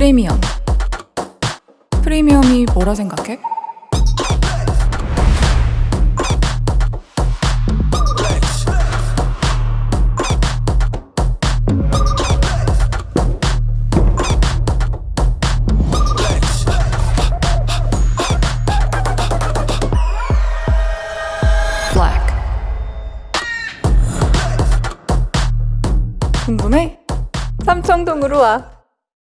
프리미엄. 프리미엄이 뭐라 생각해? 궁금해? 삼청동으로 와.